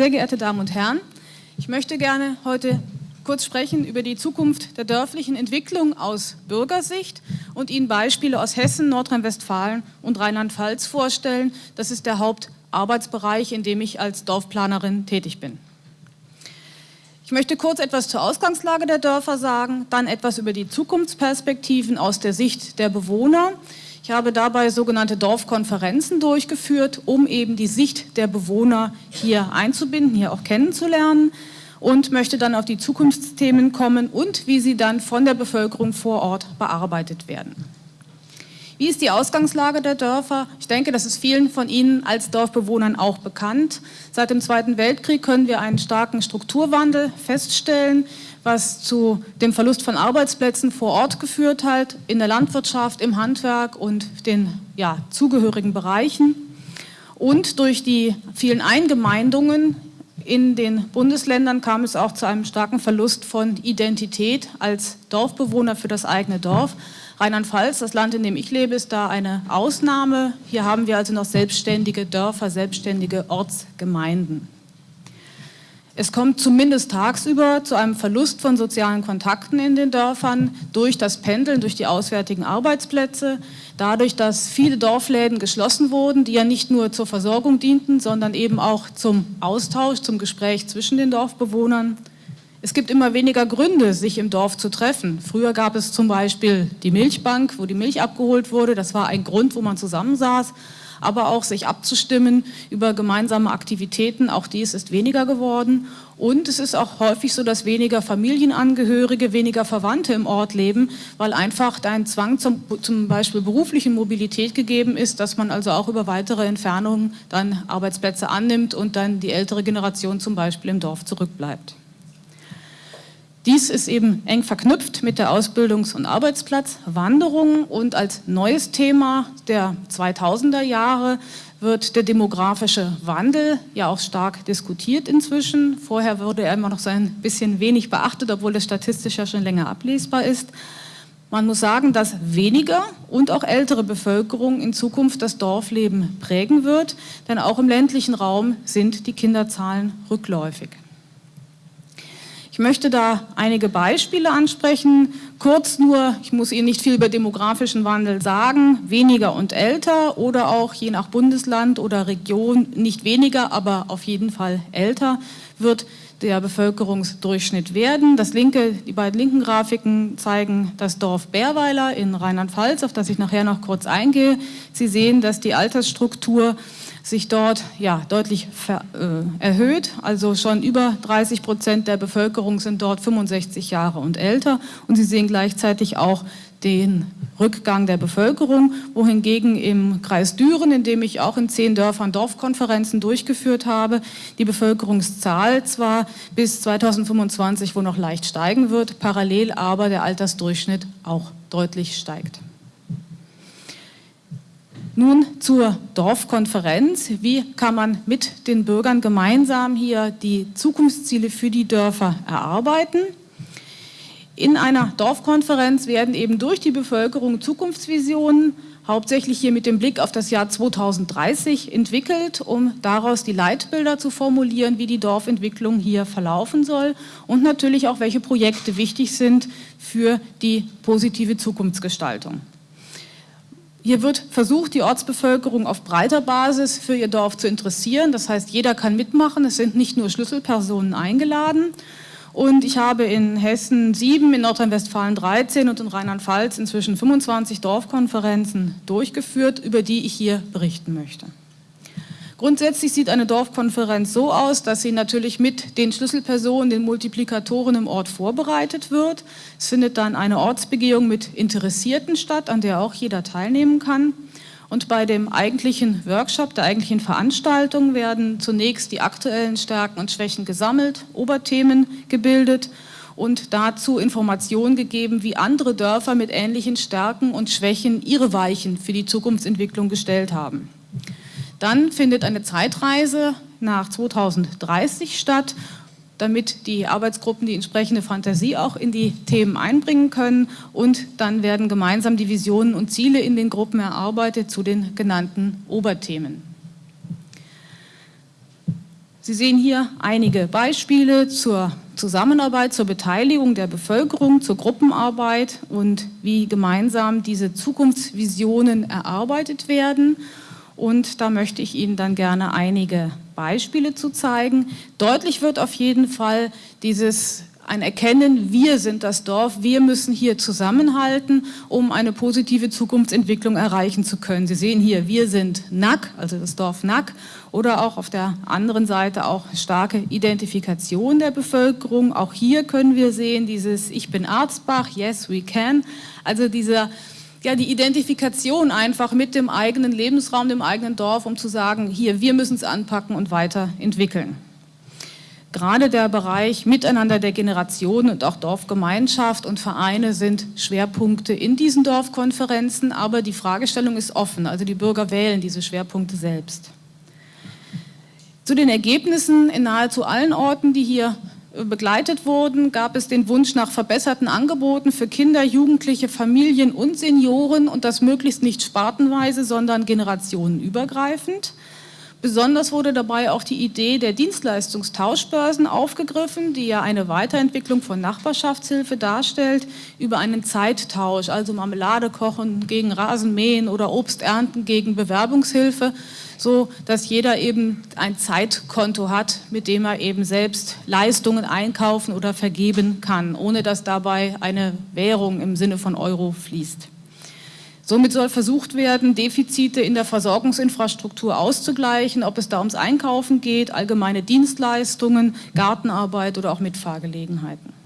Sehr geehrte Damen und Herren, ich möchte gerne heute kurz sprechen über die Zukunft der dörflichen Entwicklung aus Bürgersicht und Ihnen Beispiele aus Hessen, Nordrhein-Westfalen und Rheinland-Pfalz vorstellen. Das ist der Hauptarbeitsbereich, in dem ich als Dorfplanerin tätig bin. Ich möchte kurz etwas zur Ausgangslage der Dörfer sagen, dann etwas über die Zukunftsperspektiven aus der Sicht der Bewohner. Ich habe dabei sogenannte Dorfkonferenzen durchgeführt, um eben die Sicht der Bewohner hier einzubinden, hier auch kennenzulernen und möchte dann auf die Zukunftsthemen kommen und wie sie dann von der Bevölkerung vor Ort bearbeitet werden. Wie ist die Ausgangslage der Dörfer? Ich denke, das ist vielen von Ihnen als Dorfbewohnern auch bekannt. Seit dem Zweiten Weltkrieg können wir einen starken Strukturwandel feststellen, was zu dem Verlust von Arbeitsplätzen vor Ort geführt hat, in der Landwirtschaft, im Handwerk und den ja, zugehörigen Bereichen. Und durch die vielen Eingemeindungen in den Bundesländern kam es auch zu einem starken Verlust von Identität als Dorfbewohner für das eigene Dorf. Rheinland-Pfalz, das Land, in dem ich lebe, ist da eine Ausnahme. Hier haben wir also noch selbstständige Dörfer, selbstständige Ortsgemeinden. Es kommt zumindest tagsüber zu einem Verlust von sozialen Kontakten in den Dörfern durch das Pendeln, durch die auswärtigen Arbeitsplätze, dadurch, dass viele Dorfläden geschlossen wurden, die ja nicht nur zur Versorgung dienten, sondern eben auch zum Austausch, zum Gespräch zwischen den Dorfbewohnern. Es gibt immer weniger Gründe, sich im Dorf zu treffen. Früher gab es zum Beispiel die Milchbank, wo die Milch abgeholt wurde. Das war ein Grund, wo man zusammensaß aber auch sich abzustimmen über gemeinsame Aktivitäten. Auch dies ist weniger geworden. Und es ist auch häufig so, dass weniger Familienangehörige, weniger Verwandte im Ort leben, weil einfach ein Zwang zum, zum Beispiel beruflichen Mobilität gegeben ist, dass man also auch über weitere Entfernungen dann Arbeitsplätze annimmt und dann die ältere Generation zum Beispiel im Dorf zurückbleibt. Dies ist eben eng verknüpft mit der Ausbildungs- und Arbeitsplatzwanderung und als neues Thema der 2000er Jahre wird der demografische Wandel ja auch stark diskutiert inzwischen. Vorher wurde er immer noch so ein bisschen wenig beachtet, obwohl es statistisch ja schon länger ablesbar ist. Man muss sagen, dass weniger und auch ältere Bevölkerung in Zukunft das Dorfleben prägen wird, denn auch im ländlichen Raum sind die Kinderzahlen rückläufig. Ich möchte da einige Beispiele ansprechen. Kurz nur, ich muss Ihnen nicht viel über demografischen Wandel sagen, weniger und älter oder auch je nach Bundesland oder Region nicht weniger, aber auf jeden Fall älter wird der Bevölkerungsdurchschnitt werden. Das linke, die beiden linken Grafiken zeigen das Dorf Bärweiler in Rheinland-Pfalz, auf das ich nachher noch kurz eingehe. Sie sehen, dass die Altersstruktur sich dort ja, deutlich ver, äh, erhöht. Also schon über 30 Prozent der Bevölkerung sind dort 65 Jahre und älter. Und Sie sehen gleichzeitig auch den Rückgang der Bevölkerung, wohingegen im Kreis Düren, in dem ich auch in zehn Dörfern Dorfkonferenzen durchgeführt habe, die Bevölkerungszahl zwar bis 2025 wohl noch leicht steigen wird, parallel aber der Altersdurchschnitt auch deutlich steigt. Nun zur Dorfkonferenz. Wie kann man mit den Bürgern gemeinsam hier die Zukunftsziele für die Dörfer erarbeiten? In einer Dorfkonferenz werden eben durch die Bevölkerung Zukunftsvisionen, hauptsächlich hier mit dem Blick auf das Jahr 2030 entwickelt, um daraus die Leitbilder zu formulieren, wie die Dorfentwicklung hier verlaufen soll und natürlich auch, welche Projekte wichtig sind für die positive Zukunftsgestaltung. Hier wird versucht, die Ortsbevölkerung auf breiter Basis für ihr Dorf zu interessieren. Das heißt, jeder kann mitmachen. Es sind nicht nur Schlüsselpersonen eingeladen. Und ich habe in Hessen sieben, in Nordrhein-Westfalen 13 und in Rheinland-Pfalz inzwischen 25 Dorfkonferenzen durchgeführt, über die ich hier berichten möchte. Grundsätzlich sieht eine Dorfkonferenz so aus, dass sie natürlich mit den Schlüsselpersonen, den Multiplikatoren im Ort vorbereitet wird. Es findet dann eine Ortsbegehung mit Interessierten statt, an der auch jeder teilnehmen kann. Und bei dem eigentlichen Workshop, der eigentlichen Veranstaltung werden zunächst die aktuellen Stärken und Schwächen gesammelt, Oberthemen gebildet und dazu Informationen gegeben, wie andere Dörfer mit ähnlichen Stärken und Schwächen ihre Weichen für die Zukunftsentwicklung gestellt haben. Dann findet eine Zeitreise nach 2030 statt, damit die Arbeitsgruppen die entsprechende Fantasie auch in die Themen einbringen können und dann werden gemeinsam die Visionen und Ziele in den Gruppen erarbeitet zu den genannten Oberthemen. Sie sehen hier einige Beispiele zur Zusammenarbeit, zur Beteiligung der Bevölkerung, zur Gruppenarbeit und wie gemeinsam diese Zukunftsvisionen erarbeitet werden. Und da möchte ich Ihnen dann gerne einige Beispiele zu zeigen. Deutlich wird auf jeden Fall dieses ein Erkennen, wir sind das Dorf, wir müssen hier zusammenhalten, um eine positive Zukunftsentwicklung erreichen zu können. Sie sehen hier, wir sind Nack, also das Dorf Nack, oder auch auf der anderen Seite auch starke Identifikation der Bevölkerung. Auch hier können wir sehen, dieses Ich bin Arzbach, yes we can, also dieser ja, die Identifikation einfach mit dem eigenen Lebensraum, dem eigenen Dorf, um zu sagen, hier, wir müssen es anpacken und weiterentwickeln. Gerade der Bereich Miteinander der Generationen und auch Dorfgemeinschaft und Vereine sind Schwerpunkte in diesen Dorfkonferenzen, aber die Fragestellung ist offen, also die Bürger wählen diese Schwerpunkte selbst. Zu den Ergebnissen in nahezu allen Orten, die hier begleitet wurden, gab es den Wunsch nach verbesserten Angeboten für Kinder, Jugendliche, Familien und Senioren und das möglichst nicht spartenweise, sondern generationenübergreifend. Besonders wurde dabei auch die Idee der Dienstleistungstauschbörsen aufgegriffen, die ja eine Weiterentwicklung von Nachbarschaftshilfe darstellt, über einen Zeittausch, also Marmelade kochen gegen Rasenmähen oder Obst ernten gegen Bewerbungshilfe, so dass jeder eben ein Zeitkonto hat, mit dem er eben selbst Leistungen einkaufen oder vergeben kann, ohne dass dabei eine Währung im Sinne von Euro fließt. Somit soll versucht werden, Defizite in der Versorgungsinfrastruktur auszugleichen, ob es da ums Einkaufen geht, allgemeine Dienstleistungen, Gartenarbeit oder auch Mitfahrgelegenheiten.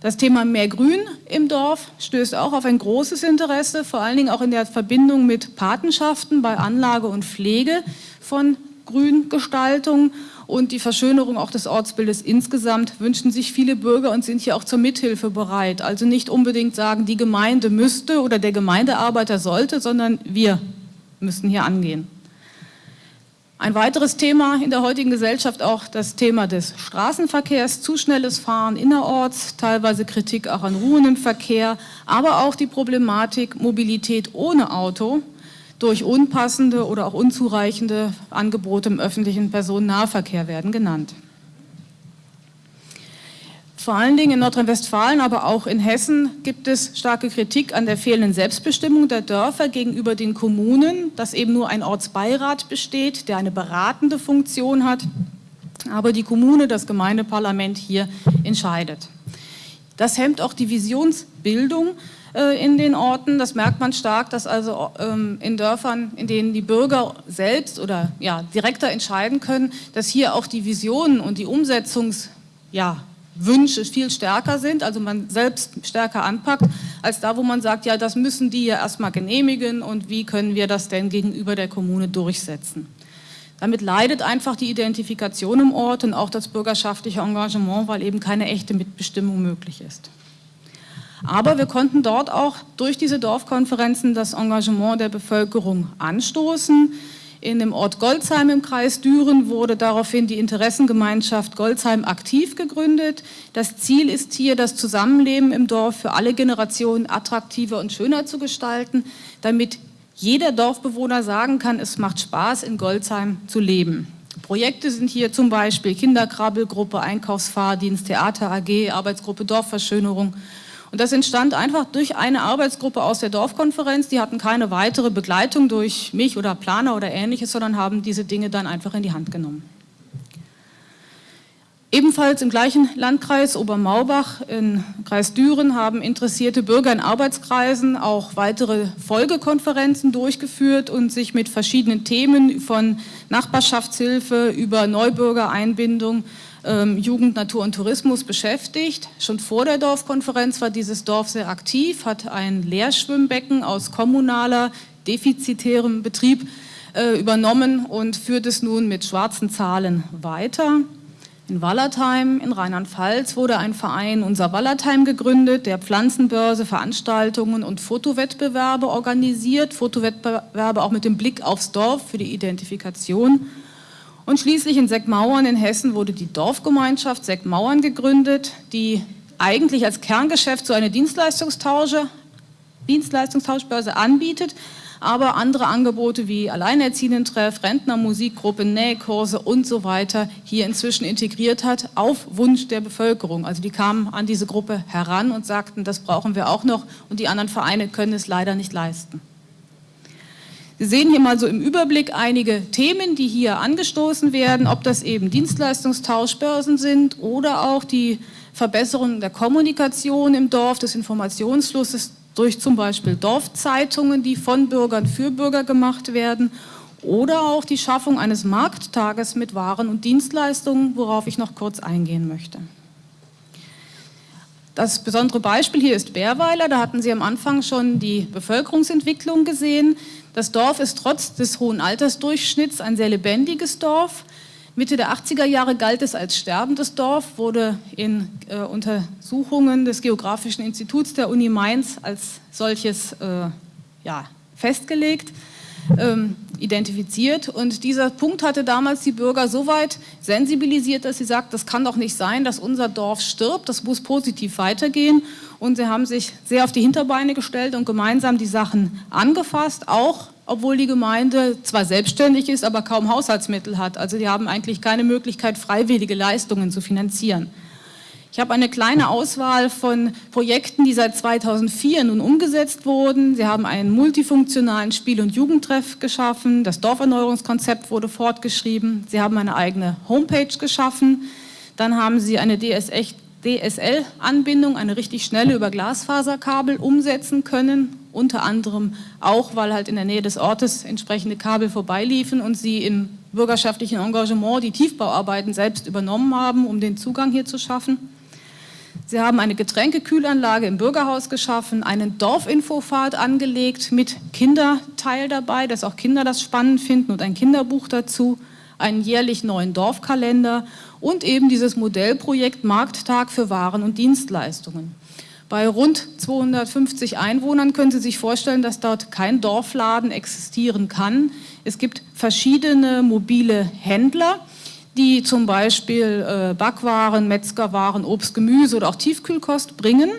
Das Thema mehr Grün im Dorf stößt auch auf ein großes Interesse, vor allen Dingen auch in der Verbindung mit Patenschaften bei Anlage und Pflege von Grüngestaltung und die Verschönerung auch des Ortsbildes insgesamt wünschen sich viele Bürger und sind hier auch zur Mithilfe bereit. Also nicht unbedingt sagen, die Gemeinde müsste oder der Gemeindearbeiter sollte, sondern wir müssen hier angehen. Ein weiteres Thema in der heutigen Gesellschaft auch das Thema des Straßenverkehrs, zu schnelles Fahren innerorts, teilweise Kritik auch an Ruhen im Verkehr, aber auch die Problematik Mobilität ohne Auto, durch unpassende oder auch unzureichende Angebote im öffentlichen Personennahverkehr werden genannt. Vor allen Dingen in Nordrhein-Westfalen, aber auch in Hessen gibt es starke Kritik an der fehlenden Selbstbestimmung der Dörfer gegenüber den Kommunen, dass eben nur ein Ortsbeirat besteht, der eine beratende Funktion hat, aber die Kommune, das Gemeindeparlament hier entscheidet. Das hemmt auch die Visionsbildung, äh, in den Orten. Das merkt man stark, dass also ähm, in Dörfern, in denen die Bürger selbst oder ja, direkter entscheiden können, dass hier auch die Visionen und die Umsetzungswünsche ja, viel stärker sind, also man selbst stärker anpackt, als da, wo man sagt, ja, das müssen die ja erstmal genehmigen und wie können wir das denn gegenüber der Kommune durchsetzen. Damit leidet einfach die Identifikation im Ort und auch das bürgerschaftliche Engagement, weil eben keine echte Mitbestimmung möglich ist. Aber wir konnten dort auch durch diese Dorfkonferenzen das Engagement der Bevölkerung anstoßen. In dem Ort Goldsheim im Kreis Düren wurde daraufhin die Interessengemeinschaft Goldsheim aktiv gegründet. Das Ziel ist hier, das Zusammenleben im Dorf für alle Generationen attraktiver und schöner zu gestalten, damit jeder Dorfbewohner sagen kann, es macht Spaß, in Goldsheim zu leben. Projekte sind hier zum Beispiel Kinderkrabbelgruppe, Einkaufsfahrdienst, Theater AG, Arbeitsgruppe Dorfverschönerung und das entstand einfach durch eine Arbeitsgruppe aus der Dorfkonferenz. Die hatten keine weitere Begleitung durch mich oder Planer oder ähnliches, sondern haben diese Dinge dann einfach in die Hand genommen. Ebenfalls im gleichen Landkreis Obermaubach in Kreis Düren haben interessierte Bürger in Arbeitskreisen auch weitere Folgekonferenzen durchgeführt und sich mit verschiedenen Themen von Nachbarschaftshilfe über Neubürgereinbindung ähm, Jugend, Natur und Tourismus beschäftigt. Schon vor der Dorfkonferenz war dieses Dorf sehr aktiv, hat ein Leerschwimmbecken aus kommunaler, defizitärem Betrieb äh, übernommen und führt es nun mit schwarzen Zahlen weiter. In Wallertheim in Rheinland-Pfalz wurde ein Verein Unser Wallertheim gegründet, der Pflanzenbörse, Veranstaltungen und Fotowettbewerbe organisiert, Fotowettbewerbe auch mit dem Blick aufs Dorf für die Identifikation und schließlich in Seckmauern in Hessen wurde die Dorfgemeinschaft Seckmauern gegründet, die eigentlich als Kerngeschäft so eine Dienstleistungstausche, Dienstleistungstauschbörse anbietet, aber andere Angebote wie Alleinerziehenden-Treff, Rentner-Musikgruppen, Nähkurse und so weiter hier inzwischen integriert hat, auf Wunsch der Bevölkerung. Also die kamen an diese Gruppe heran und sagten, das brauchen wir auch noch und die anderen Vereine können es leider nicht leisten. Sie sehen hier mal so im Überblick einige Themen, die hier angestoßen werden, ob das eben Dienstleistungstauschbörsen sind oder auch die Verbesserung der Kommunikation im Dorf, des Informationsflusses durch zum Beispiel Dorfzeitungen, die von Bürgern für Bürger gemacht werden oder auch die Schaffung eines Markttages mit Waren und Dienstleistungen, worauf ich noch kurz eingehen möchte. Das besondere Beispiel hier ist Bärweiler, da hatten Sie am Anfang schon die Bevölkerungsentwicklung gesehen. Das Dorf ist trotz des hohen Altersdurchschnitts ein sehr lebendiges Dorf. Mitte der 80er Jahre galt es als sterbendes Dorf, wurde in äh, Untersuchungen des Geografischen Instituts der Uni Mainz als solches äh, ja, festgelegt, ähm, identifiziert. Und dieser Punkt hatte damals die Bürger so weit sensibilisiert, dass sie sagt, das kann doch nicht sein, dass unser Dorf stirbt, das muss positiv weitergehen. Und sie haben sich sehr auf die Hinterbeine gestellt und gemeinsam die Sachen angefasst, auch obwohl die Gemeinde zwar selbstständig ist, aber kaum Haushaltsmittel hat. Also die haben eigentlich keine Möglichkeit, freiwillige Leistungen zu finanzieren. Ich habe eine kleine Auswahl von Projekten, die seit 2004 nun umgesetzt wurden. Sie haben einen multifunktionalen Spiel- und Jugendtreff geschaffen, das Dorferneuerungskonzept wurde fortgeschrieben, Sie haben eine eigene Homepage geschaffen, dann haben Sie eine DSL-Anbindung, eine richtig schnelle über Glasfaserkabel umsetzen können, unter anderem auch, weil halt in der Nähe des Ortes entsprechende Kabel vorbeiliefen und sie im bürgerschaftlichen Engagement die Tiefbauarbeiten selbst übernommen haben, um den Zugang hier zu schaffen. Sie haben eine Getränkekühlanlage im Bürgerhaus geschaffen, einen Dorfinfofahrt angelegt mit Kinderteil dabei, dass auch Kinder das spannend finden und ein Kinderbuch dazu, einen jährlich neuen Dorfkalender und eben dieses Modellprojekt Markttag für Waren und Dienstleistungen. Bei rund 250 Einwohnern können Sie sich vorstellen, dass dort kein Dorfladen existieren kann. Es gibt verschiedene mobile Händler, die zum Beispiel äh, Backwaren, Metzgerwaren, Obst, Gemüse oder auch Tiefkühlkost bringen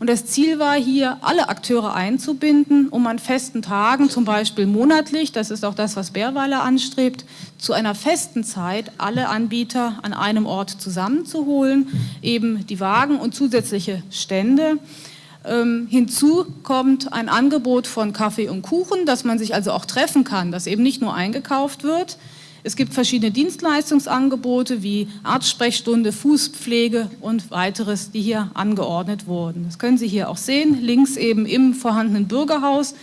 und das Ziel war hier, alle Akteure einzubinden, um an festen Tagen, zum Beispiel monatlich, das ist auch das, was Bärweiler anstrebt, zu einer festen Zeit alle Anbieter an einem Ort zusammenzuholen, eben die Wagen und zusätzliche Stände. Ähm, hinzu kommt ein Angebot von Kaffee und Kuchen, dass man sich also auch treffen kann, dass eben nicht nur eingekauft wird, es gibt verschiedene Dienstleistungsangebote wie Arztsprechstunde, Fußpflege und weiteres, die hier angeordnet wurden. Das können Sie hier auch sehen, links eben im vorhandenen Bürgerhaus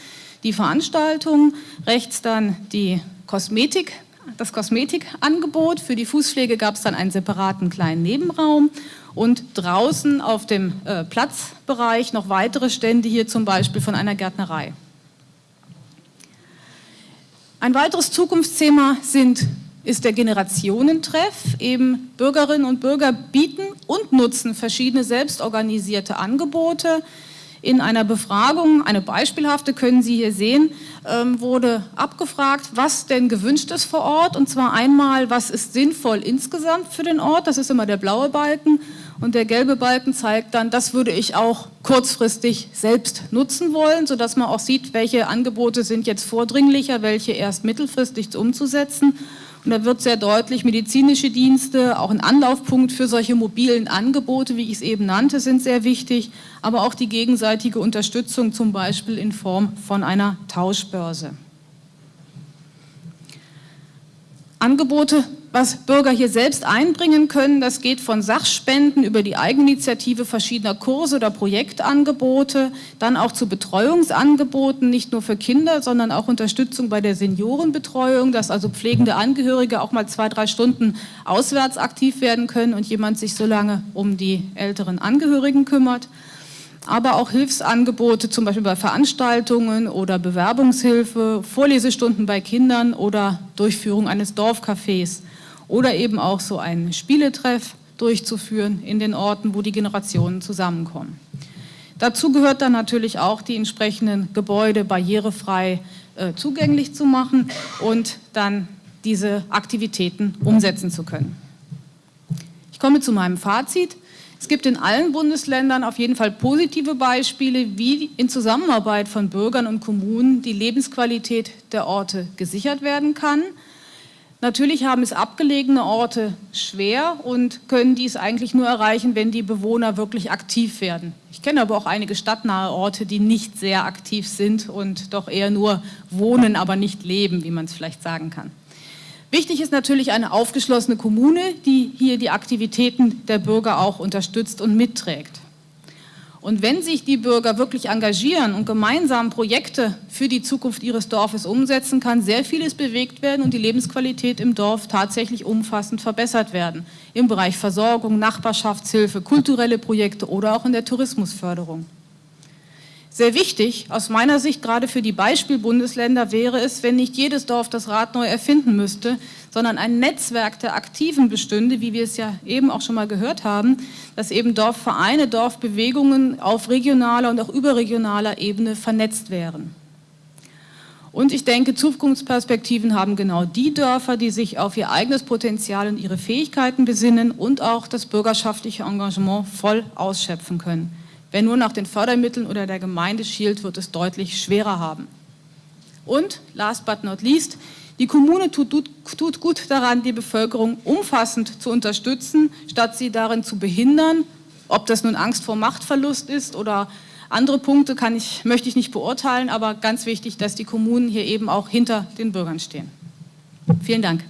die Veranstaltung, rechts dann die Kosmetik, das Kosmetikangebot. Für die Fußpflege gab es dann einen separaten kleinen Nebenraum und draußen auf dem äh, Platzbereich noch weitere Stände hier zum Beispiel von einer Gärtnerei. Ein weiteres Zukunftsthema sind, ist der Generationentreff. Eben Bürgerinnen und Bürger bieten und nutzen verschiedene selbstorganisierte Angebote. In einer Befragung, eine beispielhafte können Sie hier sehen, ähm, wurde abgefragt, was denn gewünscht ist vor Ort. Und zwar einmal, was ist sinnvoll insgesamt für den Ort, das ist immer der blaue Balken. Und der gelbe Balken zeigt dann, das würde ich auch kurzfristig selbst nutzen wollen, sodass man auch sieht, welche Angebote sind jetzt vordringlicher, welche erst mittelfristig umzusetzen. Und da wird sehr deutlich, medizinische Dienste, auch ein Anlaufpunkt für solche mobilen Angebote, wie ich es eben nannte, sind sehr wichtig, aber auch die gegenseitige Unterstützung, zum Beispiel in Form von einer Tauschbörse. Angebote was Bürger hier selbst einbringen können. Das geht von Sachspenden über die Eigeninitiative verschiedener Kurse oder Projektangebote, dann auch zu Betreuungsangeboten, nicht nur für Kinder, sondern auch Unterstützung bei der Seniorenbetreuung, dass also pflegende Angehörige auch mal zwei, drei Stunden auswärts aktiv werden können und jemand sich so lange um die älteren Angehörigen kümmert aber auch Hilfsangebote, zum Beispiel bei Veranstaltungen oder Bewerbungshilfe, Vorlesestunden bei Kindern oder Durchführung eines Dorfcafés oder eben auch so einen Spieletreff durchzuführen in den Orten, wo die Generationen zusammenkommen. Dazu gehört dann natürlich auch, die entsprechenden Gebäude barrierefrei äh, zugänglich zu machen und dann diese Aktivitäten umsetzen zu können. Ich komme zu meinem Fazit. Es gibt in allen Bundesländern auf jeden Fall positive Beispiele, wie in Zusammenarbeit von Bürgern und Kommunen die Lebensqualität der Orte gesichert werden kann. Natürlich haben es abgelegene Orte schwer und können dies eigentlich nur erreichen, wenn die Bewohner wirklich aktiv werden. Ich kenne aber auch einige stadtnahe Orte, die nicht sehr aktiv sind und doch eher nur wohnen, aber nicht leben, wie man es vielleicht sagen kann. Wichtig ist natürlich eine aufgeschlossene Kommune, die hier die Aktivitäten der Bürger auch unterstützt und mitträgt. Und wenn sich die Bürger wirklich engagieren und gemeinsam Projekte für die Zukunft ihres Dorfes umsetzen, kann sehr vieles bewegt werden und die Lebensqualität im Dorf tatsächlich umfassend verbessert werden. Im Bereich Versorgung, Nachbarschaftshilfe, kulturelle Projekte oder auch in der Tourismusförderung. Sehr wichtig, aus meiner Sicht gerade für die Beispielbundesländer, wäre es, wenn nicht jedes Dorf das Rad neu erfinden müsste, sondern ein Netzwerk der Aktiven bestünde, wie wir es ja eben auch schon mal gehört haben, dass eben Dorfvereine, Dorfbewegungen auf regionaler und auch überregionaler Ebene vernetzt wären. Und ich denke, Zukunftsperspektiven haben genau die Dörfer, die sich auf ihr eigenes Potenzial und ihre Fähigkeiten besinnen und auch das bürgerschaftliche Engagement voll ausschöpfen können. Wer nur nach den Fördermitteln oder der Gemeinde schielt, wird es deutlich schwerer haben. Und, last but not least, die Kommune tut, tut, gut daran, die Bevölkerung umfassend zu unterstützen, statt sie darin zu behindern. Ob das nun Angst vor Machtverlust ist oder andere Punkte kann ich, möchte ich nicht beurteilen, aber ganz wichtig, dass die Kommunen hier eben auch hinter den Bürgern stehen. Vielen Dank.